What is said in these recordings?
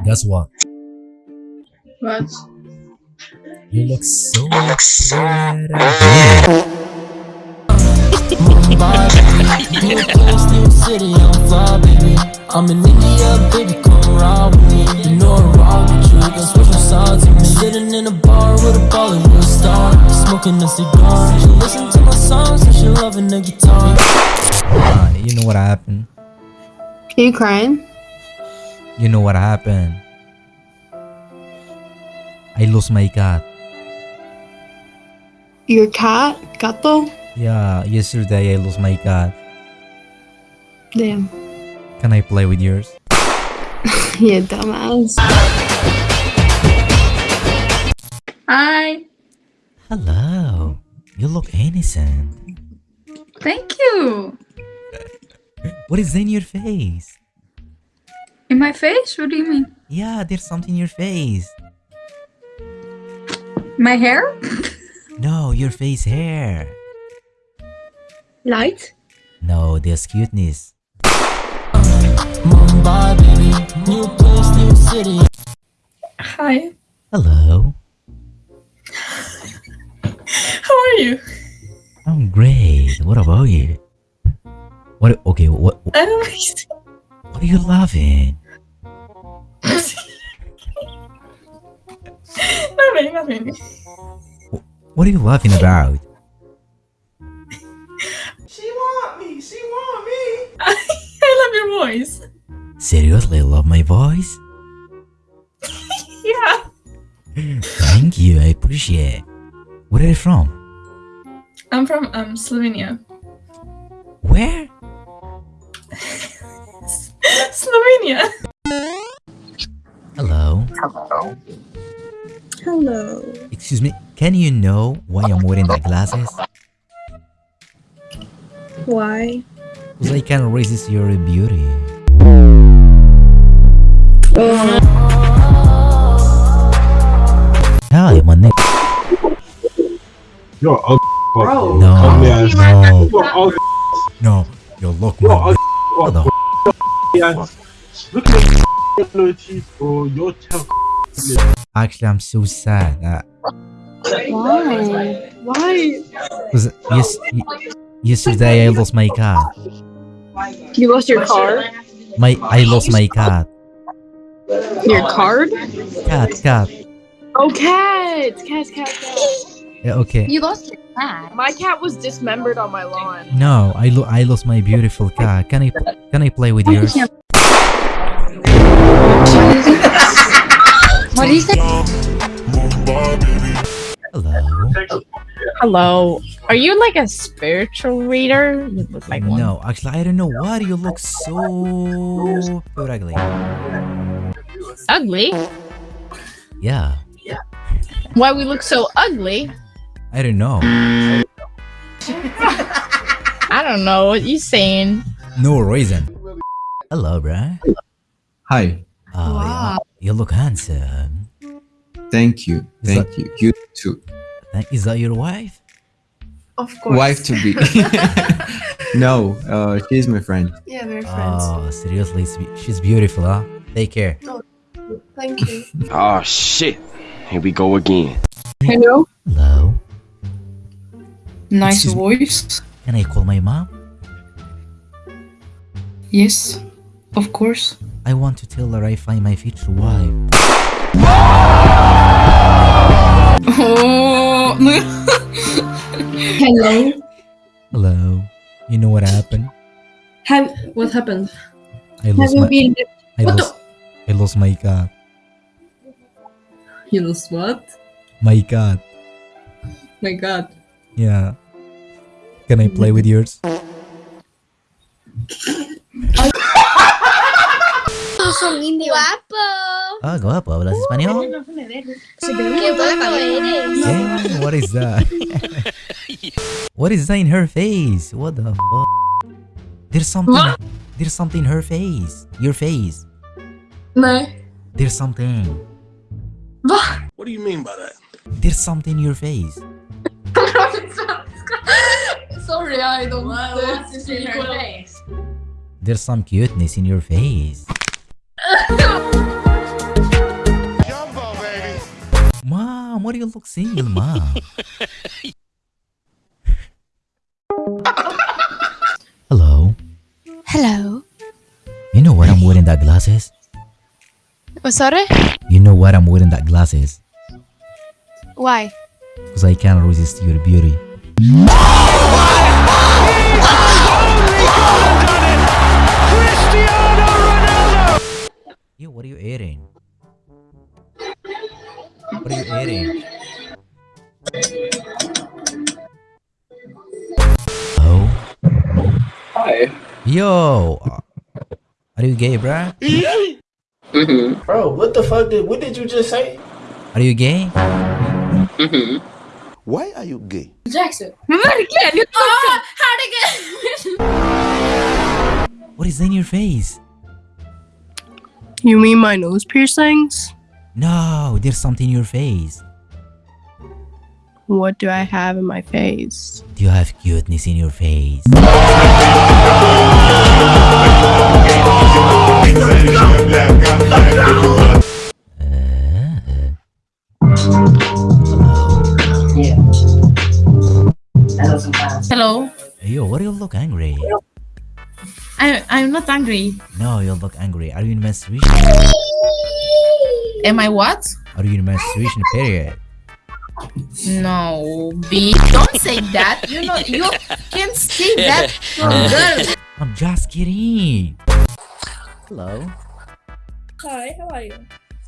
Guess what? What? You look so pretty. city on fire, baby. I'm in India, baby, come ride with me. You know I rock with you, got special sides of me. Sitting in a bar with a Bollywood star, smoking a cigar. She listen to my songs and she loving the guitar. Ah, you know what happened? Are you crying? You know what happened? I lost my cat. Your cat? Gato? Yeah, yesterday I lost my cat. Damn. Can I play with yours? you dumbass. Hi. Hello. You look innocent. Thank you. What is in your face? In my face? What do you mean? Yeah, there's something in your face. My hair? No, your face hair. Light? No, there's cuteness. Mumbai, baby. New place, new city. Hi. Hello. How are you? I'm great. What about you? What? Okay. What? I don't. What are you laughing? Nothing, nothing. What are you laughing about? She want me. She want me. I love your voice. Seriously, love my voice? Yeah. Thank you. I appreciate. It. Where are you from? I'm from um Slovenia. Where? Slovenia. Hello. Hello. Excuse me. Can you know why I'm wearing the glasses? Why? Because I can't resist your beauty. Hi, my name. You're ugly. Bro. No, Ugly ass. no, You're no. You look You're my. ugly. What the? ass. Look at your little teeth, bro. Your tail. Actually, I'm so sad. Uh, Why? Why? Cause yes, yesterday I lost my cat. You lost your card? My I lost my cat. Your card? Cat, cat. Oh, cat! Cat, cat, cat. Yeah, okay. You lost your cat. My cat was dismembered on my lawn. No, I lo- I lost my beautiful cat. Can I can I play with yours? What do you say? Hello. Hello. Are you like a spiritual reader? You look like one. No, actually, I don't know why you look so ugly. Ugly? Yeah, Yeah. Why we look so ugly? I don't know. I don't know what you're saying. No reason. Hello, bruh. Hi. Oh, yeah. You look handsome. Thank you. Is Thank you. You too. Is that your wife? Of course. Wife to be. no, uh, she's my friend. Yeah, we're friends. Oh, seriously, she's beautiful, huh? Take care. Thank you. Oh shit. Here we go again. Hello? Hello. Nice Excuse me. voice. Can I call my mom? Yes, of course. I want to tell her I find my future wife. Oh, Hello? Hello. You know what happened? Have, what happened? I Have lost you my been... I lost I lost my cat. you lost what? My cat. My god. Yeah. Can I play with yours? Guapo. Ah, guapo, hablas español? Qué guapo eres. Damn, what is that? what is that in her face? What the fuck? There's something. There's something in her face. Your face. No. There's something. What do you mean by that? There's something in your face. Sorry, I don't... What's in her face? There's some cuteness in your face. Jumbo, baby. Why do you look single, Mom? Hello. Hello. You know what I'm wearing that glasses? Oh, sorry? You know what I'm wearing that glasses? Why? Because I can't resist your beauty. Yo. uh, Are you gay, bruh? Mm-hmm. Bro, what the fuck did what did you just say? Are you gay? Mm-hmm. Why are you gay? Jackson. Verkligen! Jag Ah, herregud! What is in your face? You mean my nose piercings? No, there's something in your face. What do I have in my face? Do you have cuteness in your face? Hello. Yo, why do you look angry? I I'm not angry. No, you look angry. Are you in menstruation? Am I what? Are you in menstruation period? No, B. Don't say that. You know you can't say that to a girl. I'm just kidding. Hello. Hi, how are you?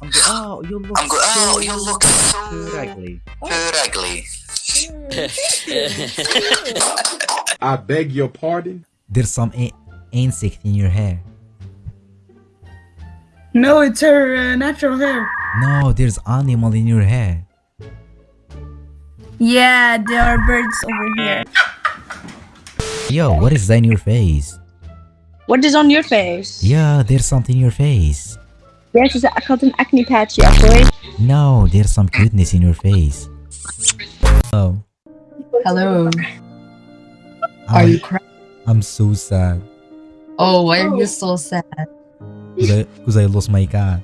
I'm good. Oh, you look I'm good. Oh, so you look so ugly. good ugly. I beg your pardon? There's some insect in your hair. No, it's her uh, natural hair. No, there's animal in your hair. Yeah, there are birds over here. Yo, what is that in your face? What is on your face? Yeah, there's something in your face. Ja, ze zei, ik acne patch, ja, boy. No, there's some cuteness in your face. Oh, Hello. I'm, Are you crying? I'm so sad. Oh, why are you so sad? Cause I, cause I lost my cat.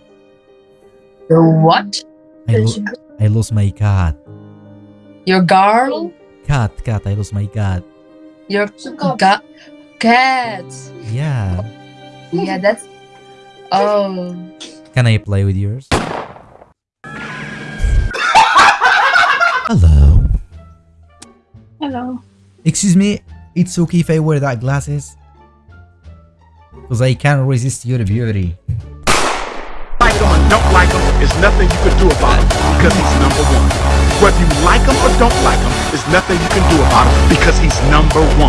Your what? I, lo- I lost my cat. Your girl? Cat, cat, I lost my cat. Your got cat. Yeah. Yeah, that's. Oh. Can I play with yours? Hello. Hello. Excuse me, it's okay if I wear that glasses? Because I can't resist your beauty. Like him or don't like him, there's nothing you can do about him because he's number one. Whether you like him or don't like him, there's nothing you can do about him because he's number one.